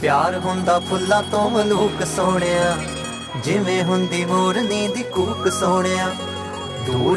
ਪਿਆਰ ਹੁੰਦਾ ਫੁੱਲਾਂ ਤੋਂ ਮਲੂਕ ਸੋਹਣਿਆ ਜਿਵੇਂ ਹੁੰਦੀ ਮੋਰਨੀ ਦੀ ਕੂਕ ਸੋਹਣਿਆ। ਦੂਰ